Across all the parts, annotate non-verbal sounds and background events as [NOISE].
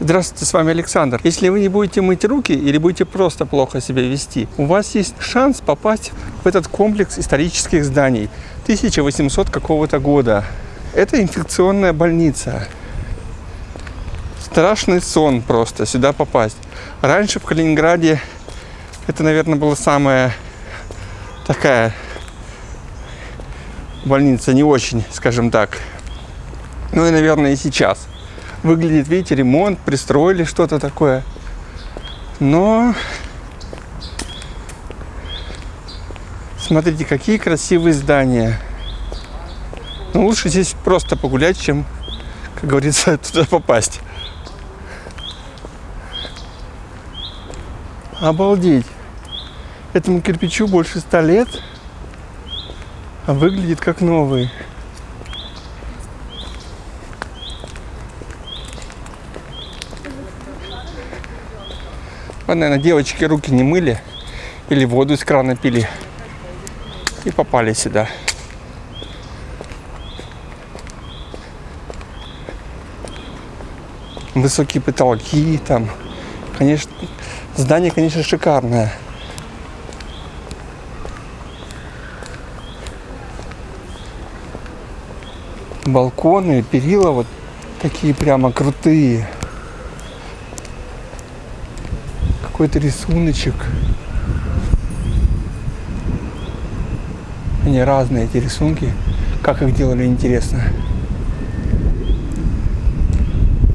Здравствуйте, с вами Александр. Если вы не будете мыть руки или будете просто плохо себя вести, у вас есть шанс попасть в этот комплекс исторических зданий 1800 какого-то года. Это инфекционная больница. Страшный сон просто сюда попасть. Раньше в Калининграде это, наверное, была самая такая больница не очень, скажем так. Ну и, наверное, и сейчас выглядит, видите, ремонт, пристроили что-то такое. Но смотрите, какие красивые здания. Но лучше здесь просто погулять, чем, как говорится, [LAUGHS] туда попасть. Обалдеть. Этому кирпичу больше ста лет, а выглядит как новый. Наверное, девочки руки не мыли или воду из крана пили и попали сюда. Высокие потолки там. Конечно, здание, конечно, шикарное. Балконы, перила вот такие прямо крутые. Какой-то рисуночек. Они разные, эти рисунки. Как их делали, интересно.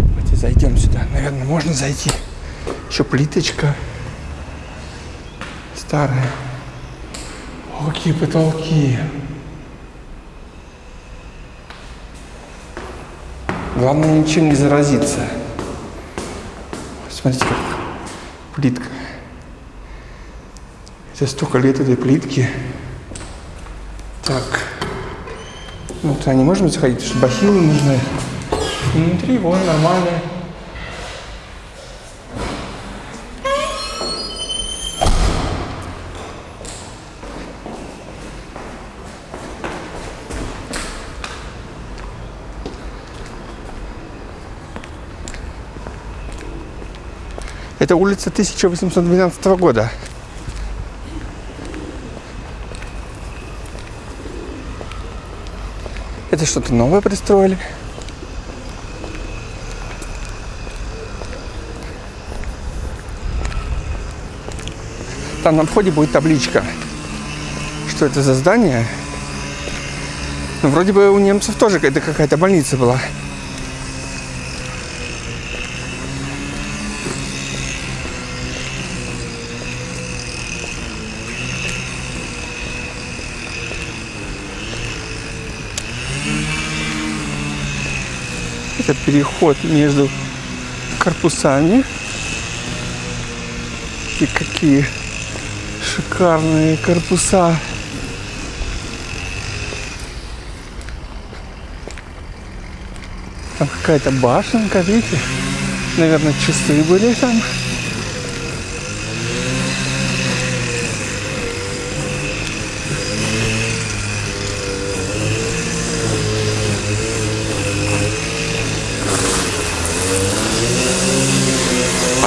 Давайте зайдем сюда. Наверное, можно зайти. Еще плиточка старая. О, какие потолки. Главное ничем не заразиться. Смотрите, как плитка. Это столько лет этой плитки. Так. Ну, туда не можем заходить, потому что бахилы нужны. Внутри вон нормально. Это улица 1812 года. Это что-то новое пристроили. Там на входе будет табличка, что это за здание. Ну, вроде бы у немцев тоже это какая-то больница была. Это переход между корпусами. И какие шикарные корпуса. Там какая-то башенка, видите? Наверное, часы были там.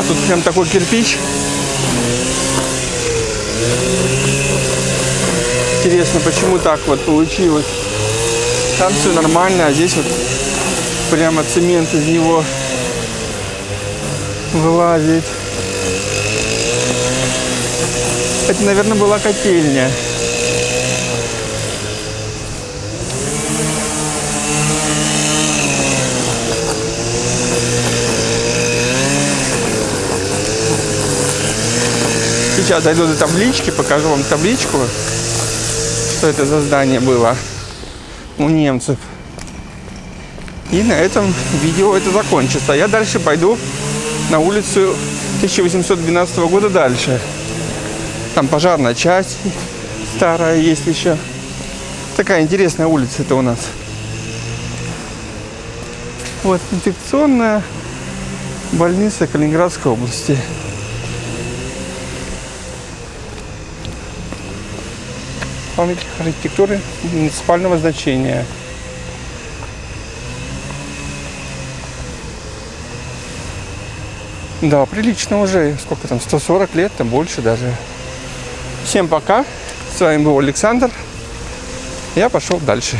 Тут прям такой кирпич. Интересно, почему так вот получилось. Там все нормально, а здесь вот прямо цемент из него вылазит. Это, наверное, была котельня. Сейчас дойду до таблички, покажу вам табличку, что это за здание было у немцев. И на этом видео это закончится. Я дальше пойду на улицу 1812 года дальше. Там пожарная часть старая есть еще. Такая интересная улица это у нас. Вот инфекционная больница Калининградской области. Памятник архитектуры муниципального значения. Да, прилично уже. Сколько там? 140 лет, там больше даже. Всем пока. С вами был Александр. Я пошел дальше.